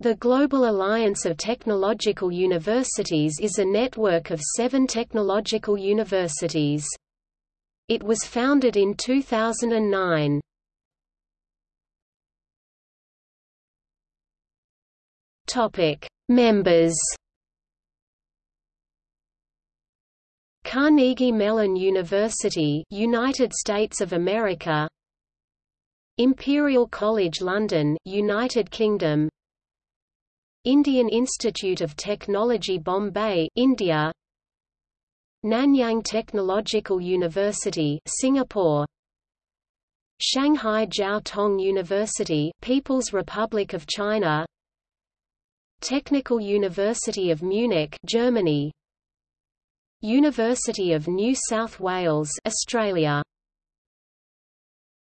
The Global Alliance of Technological Universities is a network of seven technological universities. It was founded in 2009. Members Carnegie Mellon University United States of America Imperial College London United Kingdom Indian Institute of Technology Bombay, India. Nanyang Technological University, Singapore. Shanghai Jiao Tong University, People's Republic of China. Technical University of Munich, Germany. University of New South Wales, Australia